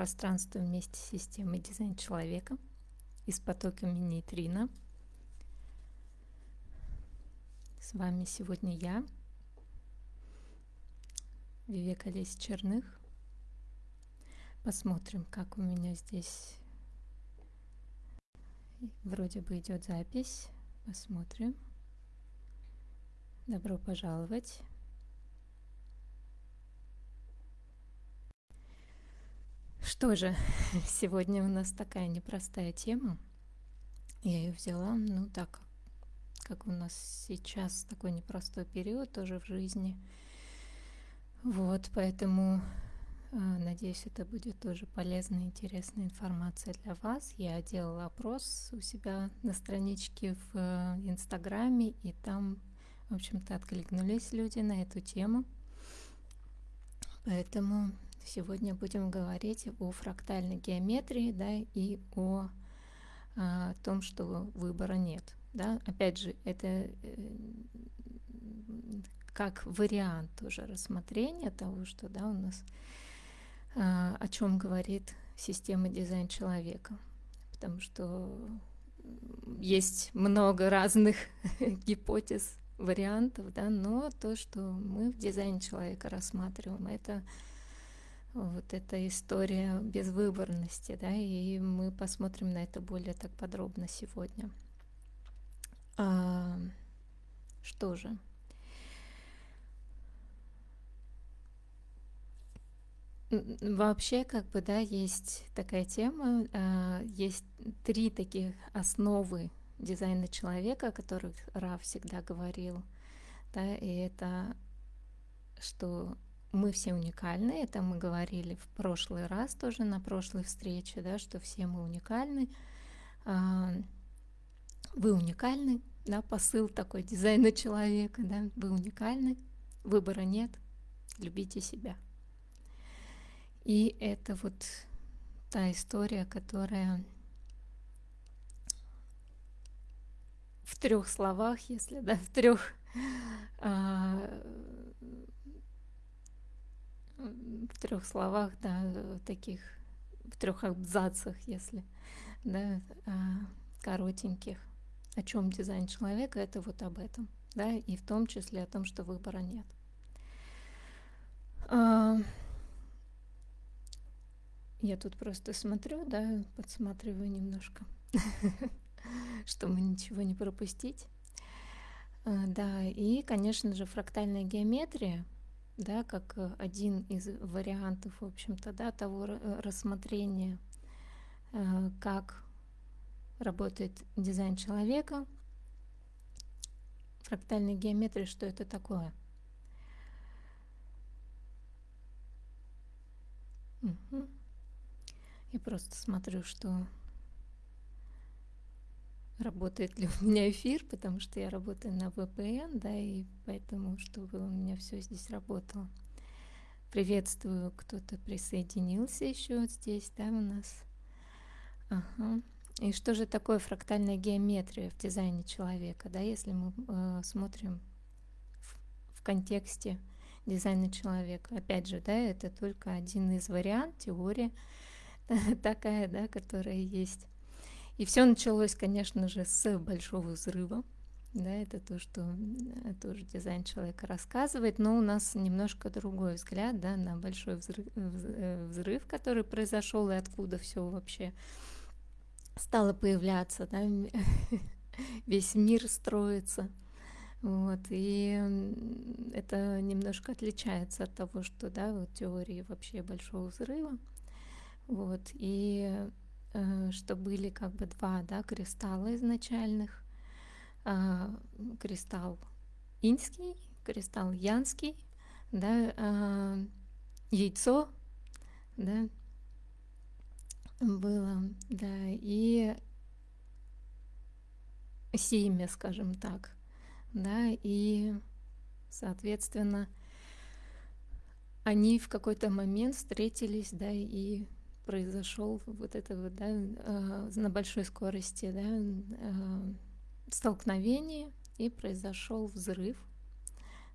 пространство вместе с системой дизайн человека и с потоками нейтрино. С вами сегодня я, Вивека Лесь Черных. Посмотрим, как у меня здесь вроде бы идет запись. Посмотрим. Добро пожаловать. Что же, сегодня у нас такая непростая тема. Я ее взяла, ну так, как у нас сейчас такой непростой период тоже в жизни. Вот, поэтому э, надеюсь, это будет тоже полезная, интересная информация для вас. Я делала опрос у себя на страничке в э, Инстаграме, и там, в общем-то, откликнулись люди на эту тему. Поэтому Сегодня будем говорить о фрактальной геометрии да, и о, о том, что выбора нет. Да? Опять же, это э, как вариант тоже рассмотрения того, что да, у нас а, о чем говорит система дизайн человека. Потому что есть много разных гипотез, вариантов, да, но то, что мы в дизайне человека рассматриваем, это вот эта история безвыборности, да, и мы посмотрим на это более так подробно сегодня. А, что же? Вообще, как бы, да, есть такая тема, а, есть три таких основы дизайна человека, о которых Ра всегда говорил, да, и это что мы все уникальны, это мы говорили в прошлый раз тоже на прошлой встрече, да, что все мы уникальны. А, вы уникальны, да, посыл такой дизайна человека, да, вы уникальны, выбора нет, любите себя. И это вот та история, которая в трех словах, если да, в трех а, в трех словах, да, таких, в трех абзацах, если, да, а, коротеньких, о чем дизайн человека, это вот об этом, да, и в том числе о том, что выбора нет. А, я тут просто смотрю, да, подсматриваю немножко, чтобы ничего не пропустить. А, да, и, конечно же, фрактальная геометрия — да, как э, один из вариантов, в общем-то, да, того э, рассмотрения, э, как работает дизайн человека, фрактальная геометрия, что это такое. Угу. Я просто смотрю, что работает ли у меня эфир, потому что я работаю на VPN, да, и поэтому, чтобы у меня все здесь работало. Приветствую, кто-то присоединился еще вот здесь, да, у нас. Ага. И что же такое фрактальная геометрия в дизайне человека, да, если мы э, смотрим в, в контексте дизайна человека. Опять же, да, это только один из вариантов, теория такая, да, которая есть. И все началось, конечно же, с большого взрыва. Да, это то, что э, тоже дизайн человека рассказывает, но у нас немножко другой взгляд да, на большой взрыв, э, взрыв, который произошел и откуда все вообще стало появляться, да, весь мир строится. Вот, и это немножко отличается от того, что да, вот теории вообще большого взрыва. Вот, и Э, что были как бы два да, кристалла изначальных. А, кристалл инский, кристалл янский, да, а, яйцо, да, было, да, и семя, скажем так, да, и, соответственно, они в какой-то момент встретились, да, и произошел вот это вот, да, э, на большой скорости, да, э, столкновение, и произошел взрыв,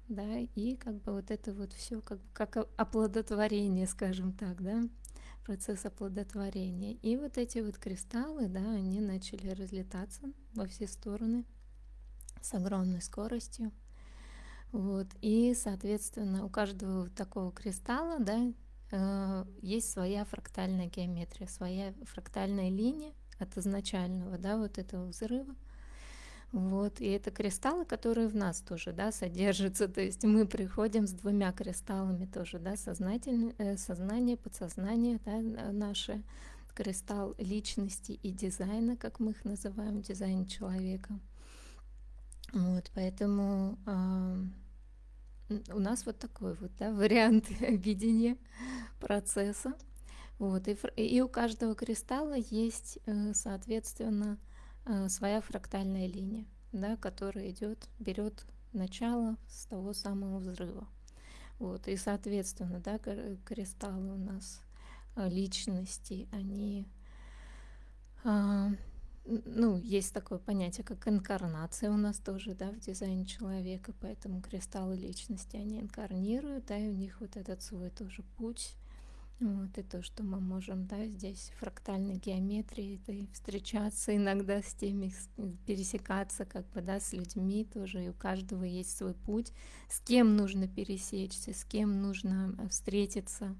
да, и как бы вот это вот все как, как оплодотворение, скажем так, да, процесс оплодотворения. И вот эти вот кристаллы, да, они начали разлетаться во все стороны с огромной скоростью. Вот. И, соответственно, у каждого такого кристалла, да, есть своя фрактальная геометрия, своя фрактальная линия от изначального, да, вот этого взрыва. Вот, и это кристаллы, которые в нас тоже, да, содержатся, то есть мы приходим с двумя кристаллами тоже, да, сознательное, э, сознание, подсознание, да, наше, кристалл личности и дизайна, как мы их называем, дизайн человека. Вот, поэтому э, у нас вот такой вот да, вариант видения процесса. Вот, и, и у каждого кристалла есть, э, соответственно, э, своя фрактальная линия, да, которая идет, берет начало с того самого взрыва. Вот, и, соответственно, да, кристаллы у нас э, личности, они а, ну, есть такое понятие, как инкарнация у нас тоже, да, в дизайне человека, поэтому кристаллы личности, они инкарнируют, да, и у них вот этот свой тоже путь, вот, и то, что мы можем, да, здесь фрактальной геометрии, это и встречаться иногда с теми, пересекаться, как бы, да, с людьми тоже, и у каждого есть свой путь, с кем нужно пересечься, с кем нужно э, встретиться,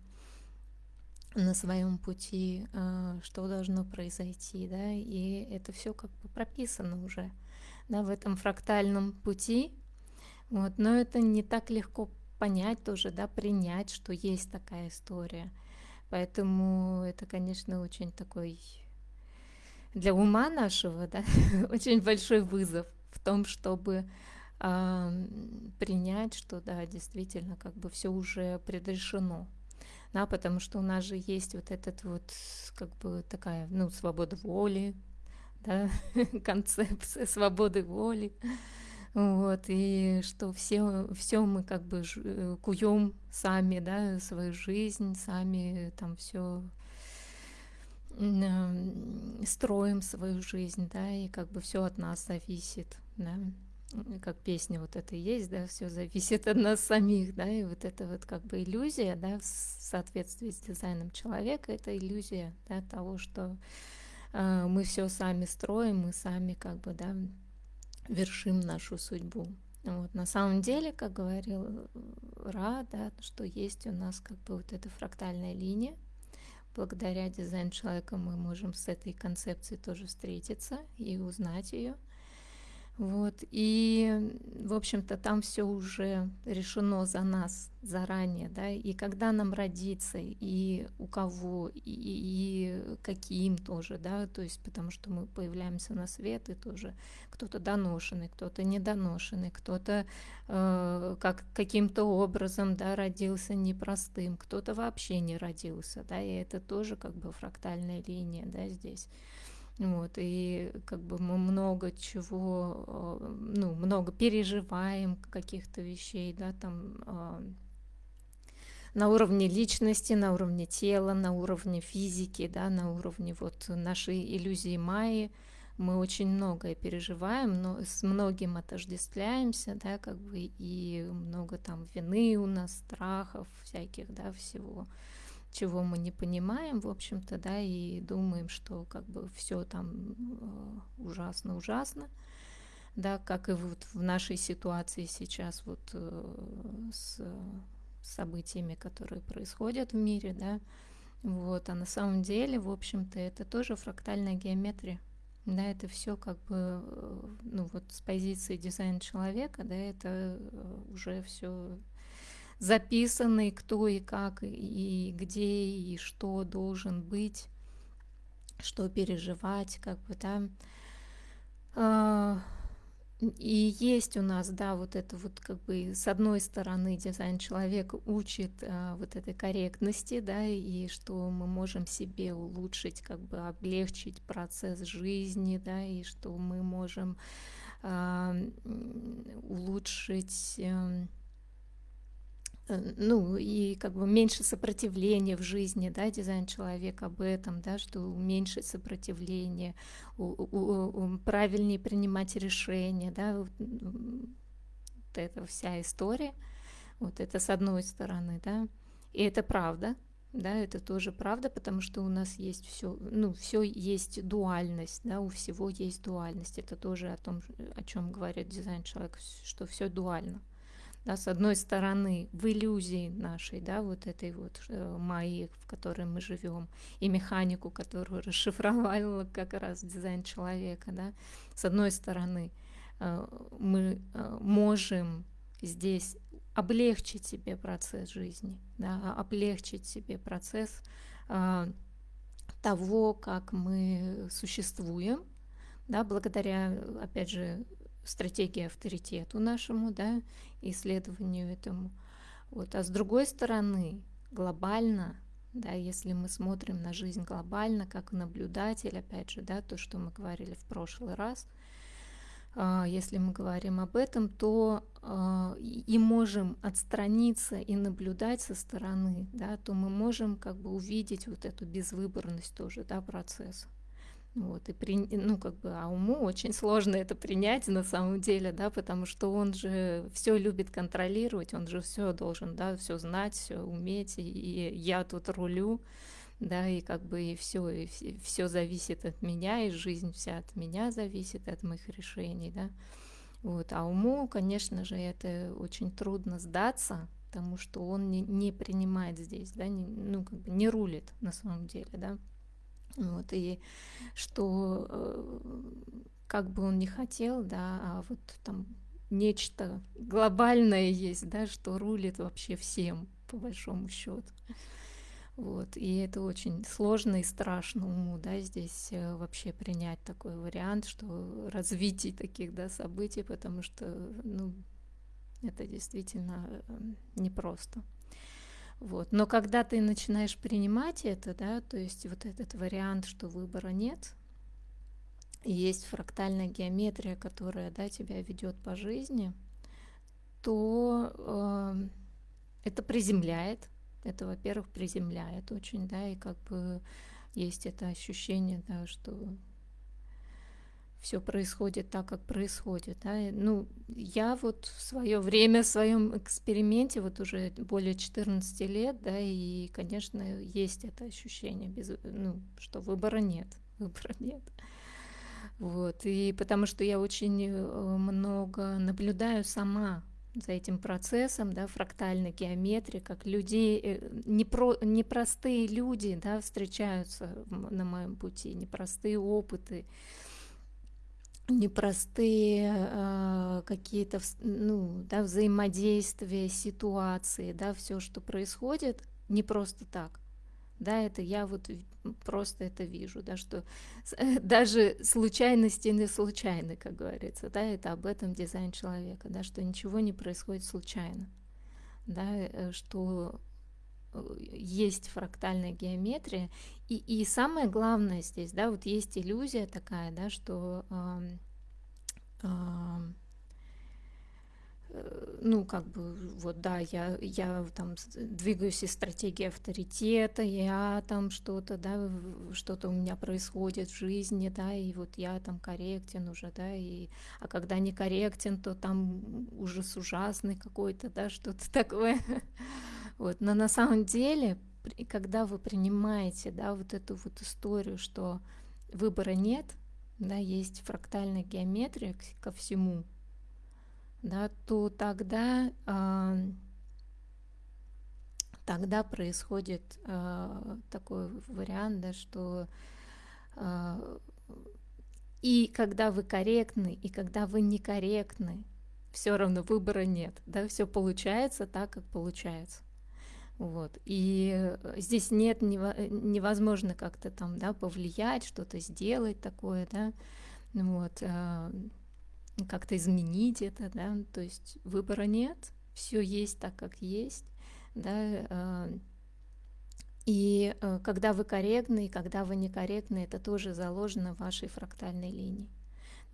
на своем пути, а, что должно произойти, да, и это все как бы прописано уже, да, в этом фрактальном пути, вот, но это не так легко понять тоже, да, принять, что есть такая история, поэтому это, конечно, очень такой для ума нашего, да, очень большой вызов в том, чтобы принять, что, да, действительно, как бы все уже предрешено, да, потому что у нас же есть вот этот вот, как бы такая, ну, свобода воли, да, концепция свободы воли, вот, и что все, все мы как бы э, куем сами, да, свою жизнь, сами там все строим свою жизнь, да, и как бы все от нас зависит, да как песня вот это есть, да, все зависит от нас самих, да, и вот это вот как бы иллюзия, да, в соответствии с дизайном человека, это иллюзия, да, того, что э, мы все сами строим, мы сами как бы, да, вершим нашу судьбу. Вот. На самом деле, как говорил Ра, да, что есть у нас как бы вот эта фрактальная линия, благодаря дизайну человека мы можем с этой концепцией тоже встретиться и узнать ее. Вот, и, в общем-то, там все уже решено за нас заранее, да, и когда нам родиться, и у кого, и, и каким тоже, да, то есть потому что мы появляемся на свет, и тоже кто-то доношенный, кто-то недоношенный, кто-то э, как, каким-то образом, да, родился непростым, кто-то вообще не родился, да, и это тоже как бы фрактальная линия, да, здесь. Вот, и как бы мы много чего, э, ну, много переживаем каких-то вещей, да, там а, на уровне личности, на уровне тела, на уровне физики, да, на уровне вот нашей иллюзии Майи. Мы очень многое переживаем, но с многим отождествляемся, да, как бы, и много там вины у нас, страхов всяких, да, всего чего мы не понимаем, в общем-то, да, и думаем, что как бы все там ужасно-ужасно, э, да, как и вот в нашей ситуации сейчас вот э, с событиями, которые происходят в мире, да, вот, а на самом деле, в общем-то, это тоже фрактальная геометрия, да, это все как бы, э, ну вот с позиции дизайна человека, да, это уже все записанный, кто и как, и где, и что должен быть, что переживать, как бы, да. А, и есть у нас, да, вот это вот как бы с одной стороны дизайн человека учит а, вот этой корректности, да, и что мы можем себе улучшить, как бы облегчить процесс жизни, да, и что мы можем а, улучшить а, ну и как бы меньше сопротивления в жизни, да, дизайн человека об этом, да, что у, у, правильнее принимать решения, да, вот, вот эта вся история, вот это с одной стороны, да, и это правда, да, это тоже правда, потому что у нас есть все, ну, все есть дуальность, да, у всего есть дуальность. Это тоже о том, о чем говорит дизайн человека, что все дуально. Да, с одной стороны, в иллюзии нашей, да, вот этой вот э, майи, в которой мы живем, и механику, которую расшифровала как раз дизайн человека, да, с одной стороны, э, мы э, можем здесь облегчить себе процесс жизни, да, облегчить себе процесс э, того, как мы существуем, да, благодаря, опять же, стратегии авторитету нашему, да, исследованию этому. Вот. А с другой стороны, глобально, да, если мы смотрим на жизнь глобально, как наблюдатель, опять же, да, то, что мы говорили в прошлый раз – а, если мы говорим об этом, то а, и можем отстраниться и наблюдать со стороны, да, то мы можем как бы увидеть вот эту безвыборность тоже да, процесса. Вот, и при, ну, как бы, а уму очень сложно это принять на самом деле, да, потому что он же все любит контролировать, он же все должен, да, все знать, все уметь, и, и я тут рулю, да, и как бы и все, и все зависит от меня, и жизнь вся от меня зависит, от моих решений, да. Вот. А уму, конечно же, это очень трудно сдаться, потому что он не, не принимает здесь, да, не, ну, как бы не рулит на самом деле, да. Вот, и что э, как бы он не хотел, да, а вот там нечто глобальное есть, да, что рулит вообще всем, по большому счету. Вот, и это очень сложно и страшно уму, да, здесь э, вообще принять такой вариант, что развитие таких, да, событий, потому что, ну, это действительно э, непросто. Вот. Но когда ты начинаешь принимать это, да, то есть вот этот вариант, что выбора нет, есть фрактальная геометрия, которая да, тебя ведет по жизни, то э, это приземляет, это, во-первых, приземляет очень, да, и как бы есть это ощущение, да, что все происходит так, как происходит. Да? Ну, я вот в свое время, в своем эксперименте, вот уже более 14 лет, да, и, конечно, есть это ощущение, без, ну, что выбора нет, выбора нет. Вот, и потому что я очень э, много наблюдаю сама за этим процессом, да, фрактальной геометрии, как людей, э, непро, непростые люди, да, встречаются на моем пути, непростые опыты, непростые э, какие-то ну, да, взаимодействия, ситуации, да, все, что происходит, не просто так. Да, это я вот просто это вижу, да, что даже случайности не случайны, как говорится, да, это об этом дизайн человека, да, что ничего не происходит случайно, да, э, что есть фрактальная геометрия, и, и самое главное здесь, да, вот есть иллюзия такая, да, что э, э, ну, как бы, вот, да, я, я там двигаюсь из стратегии авторитета, я там что-то, да, что-то у меня происходит в жизни, да, и вот я там корректен уже, да, и, а когда не корректен, то там ужас ужасный какой-то, да, что-то такое. Вот, но на самом деле, когда вы принимаете, да, вот эту вот историю, что выбора нет, да, есть фрактальная геометрия ко всему, да, то тогда, э, тогда происходит э, такой вариант, да, что э, и когда вы корректны, и когда вы некорректны, все равно выбора нет, да, все получается так, как получается. Вот. И здесь нет невозможно как-то там, да, повлиять, что-то сделать такое, да, вот как-то изменить это, да, то есть выбора нет, все есть так, как есть, да, а, и э, когда вы корректны, и когда вы некорректны, это тоже заложено в вашей фрактальной линии.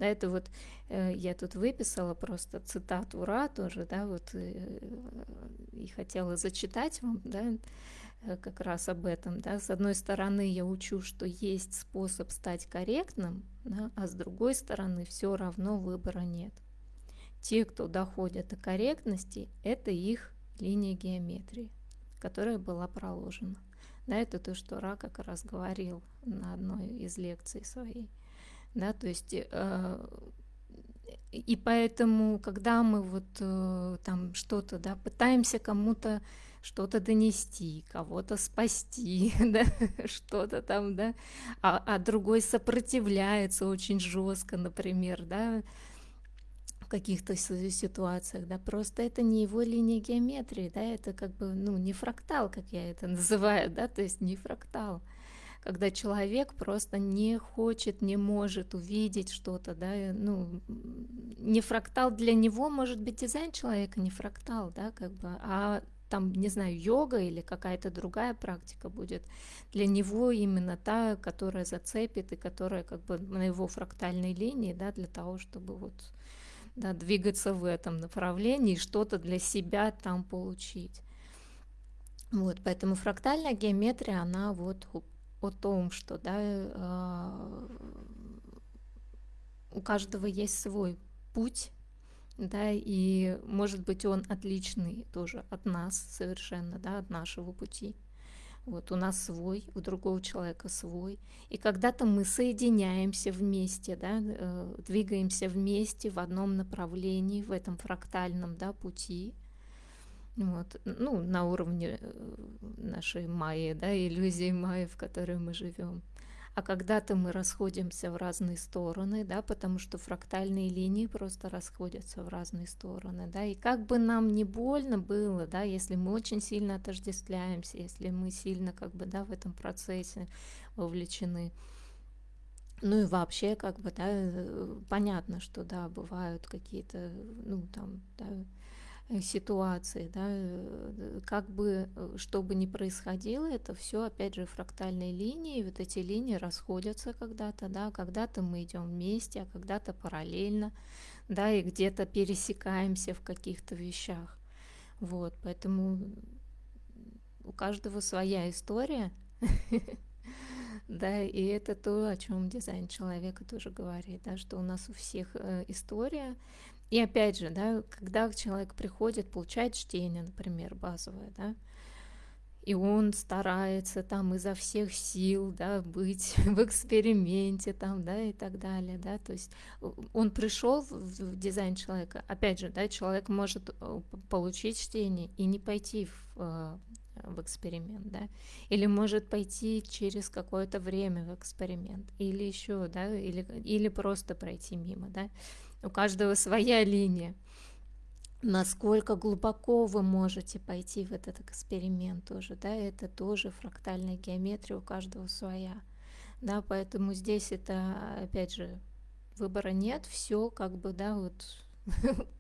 Да, это вот э, я тут выписала просто цитату Ра тоже, да, вот э, и хотела зачитать вам, да, как раз об этом, да. С одной стороны, я учу, что есть способ стать корректным, да, а с другой стороны все равно выбора нет. Те, кто доходят до корректности, это их линия геометрии, которая была проложена. Да, это то, что Ра как раз говорил на одной из лекций своей. Да, то есть э, и поэтому, когда мы вот э, там что-то, да, пытаемся кому-то что-то донести, кого-то спасти, да, что-то там, да, а, а другой сопротивляется очень жестко, например, да, в каких-то ситуациях, да, просто это не его линия геометрии, да, это как бы, ну, не фрактал, как я это называю, да, то есть не фрактал когда человек просто не хочет, не может увидеть что-то, да, ну, не фрактал для него может быть дизайн человека, не фрактал, да, как бы, а там, не знаю, йога или какая-то другая практика будет для него именно та, которая зацепит и которая как бы на его фрактальной линии, да, для того, чтобы вот да, двигаться в этом направлении, что-то для себя там получить. Вот, поэтому фрактальная геометрия, она вот о том, что да, э, у каждого есть свой путь, да, и может быть он отличный тоже от нас совершенно, да, от нашего пути. Вот у нас свой, у другого человека свой. И когда-то мы соединяемся вместе, да, э, двигаемся вместе в одном направлении, в этом фрактальном да, пути. Вот, ну, на уровне э, нашей майи, да, иллюзии майи, в которой мы живем а когда-то мы расходимся в разные стороны, да, потому что фрактальные линии просто расходятся в разные стороны, да, и как бы нам не больно было, да, если мы очень сильно отождествляемся, если мы сильно как бы, да, в этом процессе вовлечены, ну и вообще, как бы, да, э, понятно, что, да, бывают какие-то, ну, там, да, ситуации, да, э, как бы, э, что бы ни происходило, это все, опять же, фрактальные линии, вот эти линии расходятся когда-то, да, когда-то мы идем вместе, а когда-то параллельно, да, и где-то пересекаемся в каких-то вещах, вот, поэтому у каждого своя история, да, и это то, о чем дизайн человека тоже говорит, да, что у нас у всех история, и опять же, да, когда человек приходит, получает чтение, например, базовое, да, и он старается там изо всех сил, да, быть в эксперименте там, да, и так далее, да, то есть он пришел в дизайн человека, опять же, да, человек может э, получить чтение и не пойти в, э, в эксперимент, да, или может пойти через какое-то время в эксперимент, или еще, да, или, или просто пройти мимо, да, у каждого своя линия. Насколько глубоко вы можете пойти в этот эксперимент тоже, да, это тоже фрактальная геометрия, у каждого своя. Да, поэтому здесь это, опять же, выбора нет, все как бы, да, вот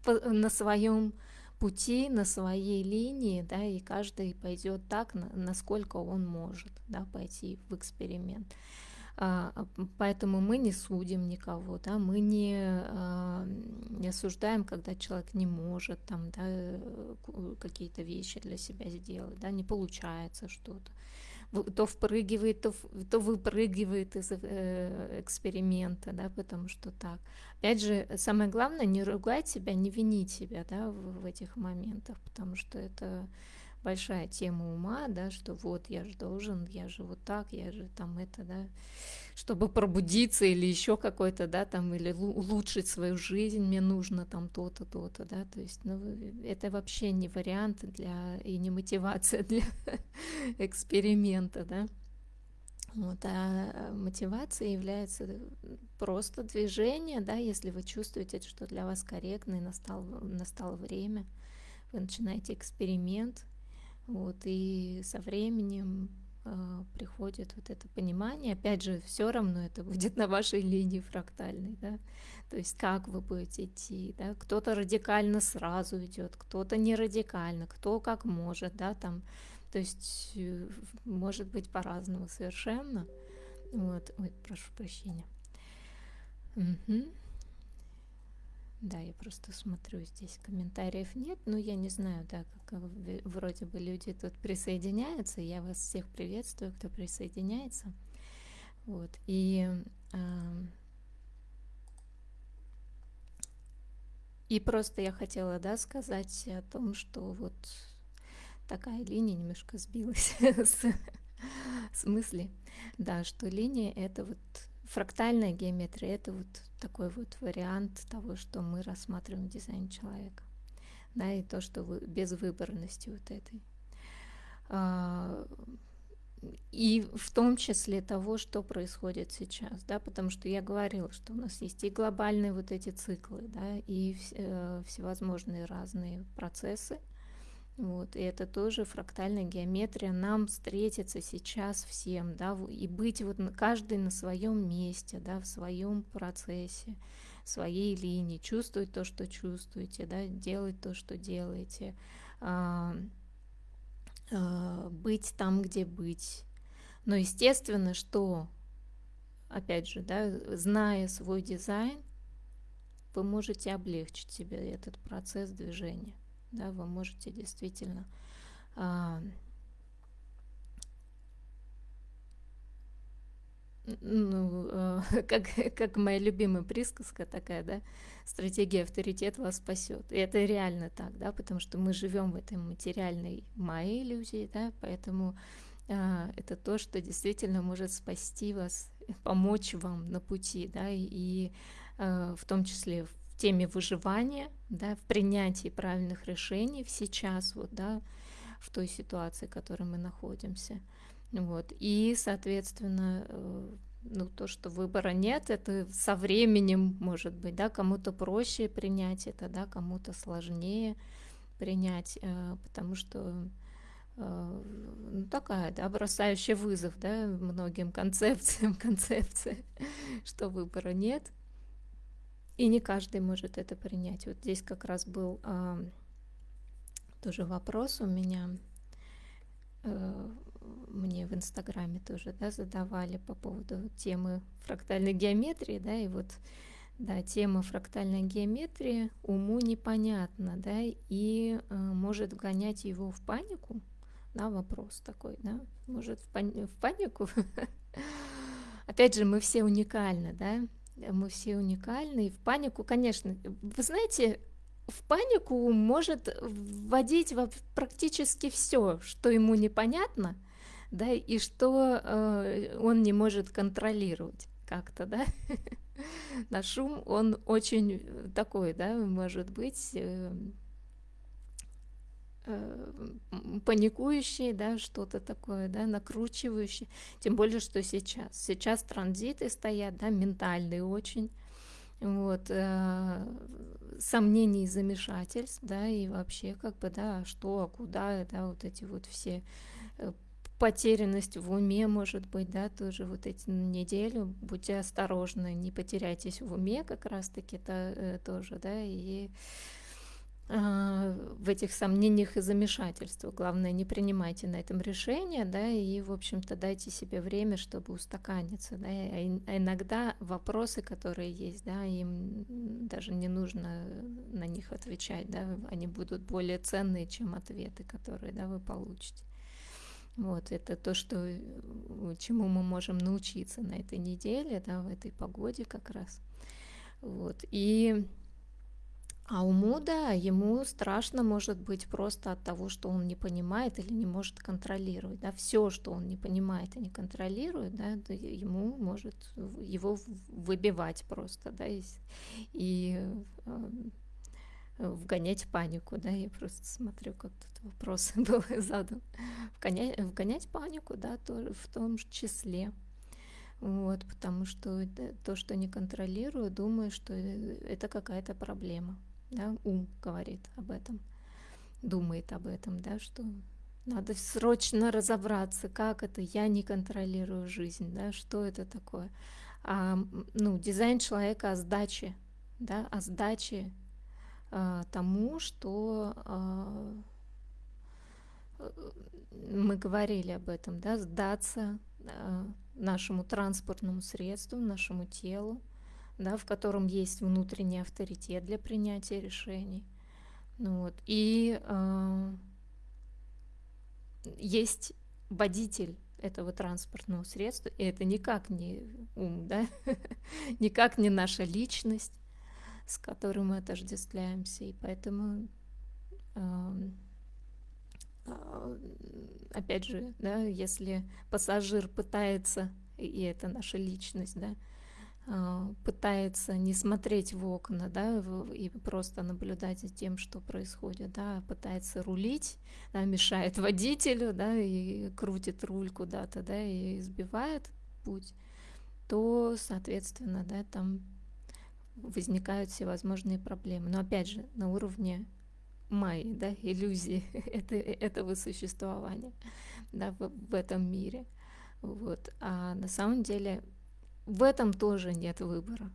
на своем пути, на своей линии, да, и каждый пойдет так, насколько он может, да, пойти в эксперимент. А, а, поэтому мы не судим никого, да, мы не, а, не осуждаем, когда человек не может там, да, э, какие-то вещи для себя сделать, да, не получается что-то. То впрыгивает, то, то выпрыгивает из э, эксперимента, да, потому что так. Опять же, самое главное, не ругать себя, не винить себя, да, в, в этих моментах, потому что это большая тема ума, да, что вот я же должен, я же вот так, я же там это, да, чтобы пробудиться или еще какой-то, да, там, или улучшить свою жизнь, мне нужно там то-то, то-то, да, то есть, ну, это вообще не вариант для, и не мотивация для эксперимента, да. Вот, а мотивация является просто движение, да, если вы чувствуете, что для вас корректно и настало, настало время, вы начинаете эксперимент, вот, и со временем э, приходит вот это понимание. Опять же, все равно это будет на вашей линии фрактальной, да. То есть как вы будете идти, да. Кто-то радикально сразу идет, кто-то не радикально, кто как может, да, там. То есть э, может быть по-разному совершенно. Вот, ой, прошу прощения. Угу. Да, я просто смотрю, здесь комментариев нет, но я не знаю, да, как вроде бы люди тут присоединяются. Я вас всех приветствую, кто присоединяется. Вот, и, э, и просто я хотела, да, сказать о том, что вот такая линия немножко сбилась с, смысле, да, что линия это вот фрактальная геометрия, это вот такой вот вариант того, что мы рассматриваем в дизайне человека, да, и то, что вы, без выборности вот этой. А, и в том числе того, что происходит сейчас, да, потому что я говорила, что у нас есть и глобальные вот эти циклы, да, и э, всевозможные разные процессы, вот, и это тоже фрактальная геометрия нам встретится сейчас всем, да, и быть вот каждый на своем месте, да, в своем процессе, своей линии, чувствовать то, что чувствуете, да, делать то, что делаете, а, а, быть там, где быть. Но естественно, что, опять же, да, зная свой дизайн, вы можете облегчить себе этот процесс движения. Да, вы можете действительно а, ну, э, как, как моя любимая присказка такая, да, стратегия авторитет вас спасет. И это реально так, да, потому что мы живем в этой материальной моей иллюзии, да, поэтому э, это то, что действительно может спасти вас, помочь вам на пути, да, и э, в том числе в теме выживания, да, в принятии правильных решений сейчас, вот, да, в той ситуации, в которой мы находимся. Вот. И, соответственно, э, ну, то, что выбора нет, это со временем, может быть, да, кому-то проще принять это, да, кому-то сложнее принять, э, потому что э, ну, такая, да, бросающая вызов, да, многим концепциям, концепция, что выбора нет, и не каждый может это принять. Вот здесь как раз был а, тоже вопрос у меня мне в Инстаграме тоже да, задавали по поводу темы фрактальной геометрии, да, и вот да, тема фрактальной геометрии уму непонятна, да, и э, может вгонять его в панику, да, вопрос такой, да, может в, пани- в панику. Опять же, мы все уникальны, да, мы все уникальны, и в панику, конечно, вы знаете, в панику может вводить практически все, что ему непонятно – да, и что э, он не может контролировать как-то, да. На шум он очень такой, да, может быть, э, паникующий, да, что-то такое, да, накручивающий. Тем более, что сейчас. Сейчас транзиты стоят, да, ментальные очень. Вот, э, сомнений и замешательств, да, и вообще, как бы, да, что, а куда, да, вот эти вот все э, потерянность в уме, может быть, да, тоже вот эти неделю, будьте осторожны, не потеряйтесь в уме, как раз-таки это э, тоже, да, и э, в этих сомнениях и замешательствах. Главное, не принимайте на этом решение, да, и, в общем-то, дайте себе время, чтобы устаканиться, да, а иногда вопросы, которые есть, да, им даже не нужно на них отвечать, да, они будут более ценные, чем ответы, которые, да, вы получите. Вот, это то, что, э, чему мы можем научиться на этой неделе, да, в этой погоде как раз. Вот, и а уму, да, ему страшно может быть просто от того, что он не понимает или не может контролировать. Да, все, что он не понимает и не контролирует, да, ему может его выбивать просто, да, и, и э, вгонять панику, да, я просто смотрю, как тут вопрос был задан. Вгонять, вгонять панику, да, тоже в том числе. Вот, потому что то, что не контролирую, думаю, что это какая-то проблема. Да? Ум говорит об этом, думает об этом, да, что надо срочно разобраться, как это я не контролирую жизнь, да, что это такое. А, ну, дизайн человека о сдаче, да, о сдаче а, тому, что а, мы говорили об этом, да, сдаться а, нашему транспортному средству, нашему телу, да, в котором есть внутренний авторитет для принятия решений. Ну, вот. И э, есть водитель этого транспортного средства, и это никак не ум, да, никак не наша личность, с которым мы отождествляемся, и поэтому э, а, опять же, да, если пассажир пытается, и это наша личность, да, пытается не смотреть в окна, да, и просто наблюдать за тем, что происходит, да, а пытается рулить, да, мешает водителю, да, и крутит руль куда-то, да, и сбивает путь, то, соответственно, да, там возникают всевозможные проблемы. Но опять же, на уровне майи, да, иллюзии это, этого существования, да, в, в этом мире. Вот. А на самом деле в этом тоже нет выбора.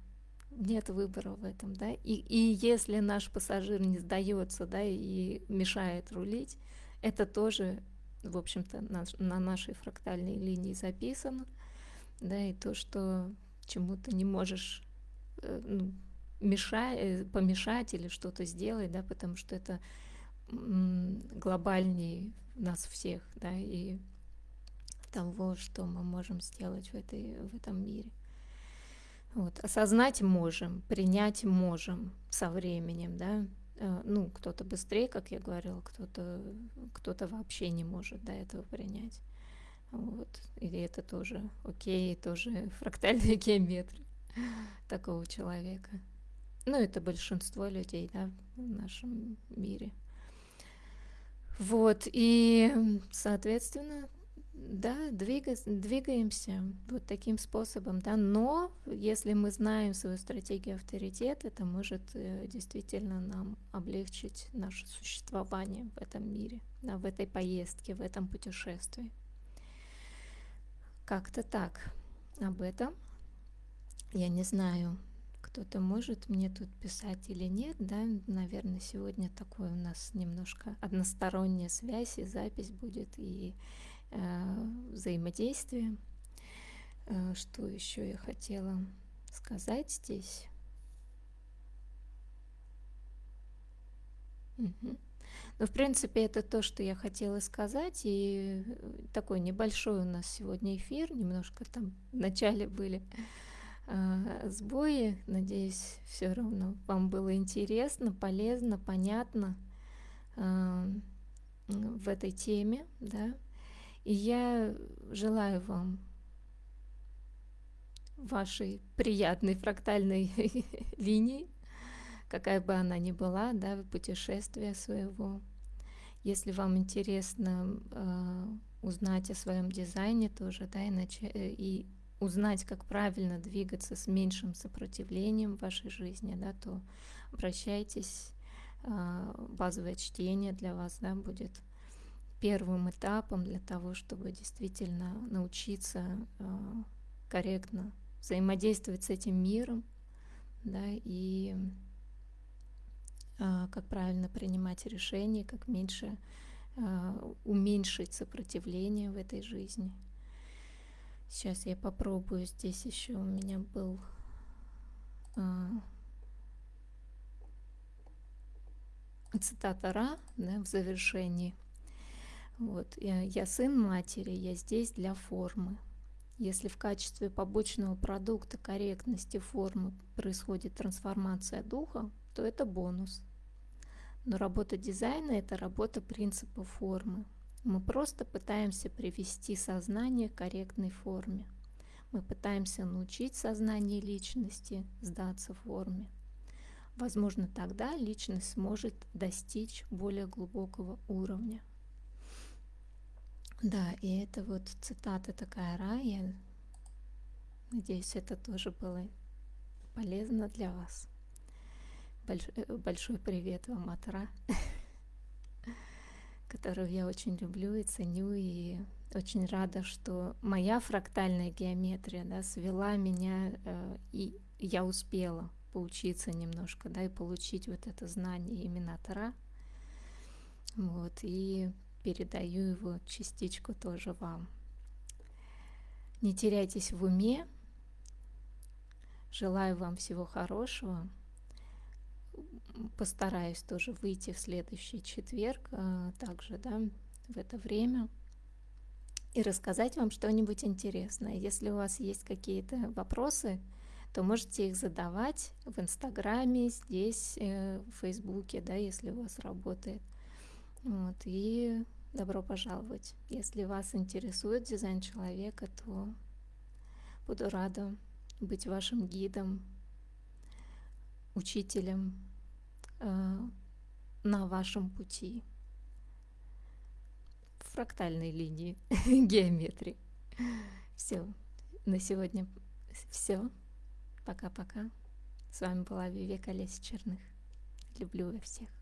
Нет выбора в этом, да. И, и если наш пассажир не сдается, да, и мешает рулить, это тоже, в общем-то, на, на нашей фрактальной линии записано, да, и то, что чему ты не можешь э, ну, мешать, э, помешать или что-то сделать, да, потому что это глобальнее нас всех, да, и того, что мы можем сделать в, этой, в этом мире. Вот. Осознать можем, принять можем со временем, да. Э, ну, кто-то быстрее, как я говорила, кто-то кто вообще не может до этого принять. Вот. Или это тоже окей, тоже фрактальная геометрия такого человека. Ну, это большинство людей, да, в нашем мире. Вот, и, соответственно, да, двигаемся вот таким способом, да, но если мы знаем свою стратегию авторитета, это может э, действительно нам облегчить наше существование в этом мире, да, в этой поездке, в этом путешествии. Как-то так. Об этом я не знаю, кто-то может мне тут писать или нет, да, наверное, сегодня такой у нас немножко односторонняя связь и запись будет, и э, взаимодействие. Э, что еще я хотела сказать здесь? Угу. Ну, в принципе, это то, что я хотела сказать, и такой небольшой у нас сегодня эфир, немножко там в начале были э, сбои. Надеюсь, все равно вам было интересно, полезно, понятно э, в этой теме, да. И я желаю вам вашей приятной фрактальной линии, какая бы она ни была, да, путешествия своего. Если вам интересно э, узнать о своем дизайне тоже, да, иначе, э, и узнать, как правильно двигаться с меньшим сопротивлением в вашей жизни, да, то обращайтесь. А, базовое чтение для вас да, будет первым этапом для того, чтобы действительно научиться а, корректно взаимодействовать с этим миром, да, и а, как правильно принимать решения, как меньше уменьшить сопротивление в этой жизни. Сейчас я попробую. Здесь еще у меня был цитата Ра да, в завершении. Вот. Я, сын матери, я здесь для формы. Если в качестве побочного продукта корректности формы происходит трансформация духа, то это бонус. Но работа дизайна – это работа принципа формы. Мы просто пытаемся привести сознание к корректной форме. Мы пытаемся научить сознание личности сдаться форме. Возможно, тогда личность сможет достичь более глубокого уровня. Да, и это вот цитата такая Рая. Надеюсь, это тоже было полезно для вас. Больш, э, большой привет вам от Ра. которую я очень люблю и ценю, и очень рада, что моя фрактальная геометрия да, свела меня, э, и я успела поучиться немножко, да, и получить вот это знание именно Тара. Вот, и передаю его частичку тоже вам. Не теряйтесь в уме. Желаю вам всего хорошего постараюсь тоже выйти в следующий четверг, а, также, да, в это время, и рассказать вам что-нибудь интересное. Если у вас есть какие-то вопросы, то можете их задавать в Инстаграме, здесь, э, в Фейсбуке, да, если у вас работает. Вот, и добро пожаловать. Если вас интересует дизайн человека, то буду рада быть вашим гидом, учителем э, на вашем пути в фрактальной линии геометрии. Все, на сегодня все. Пока-пока. С вами была Вивека Леся Черных. Люблю всех.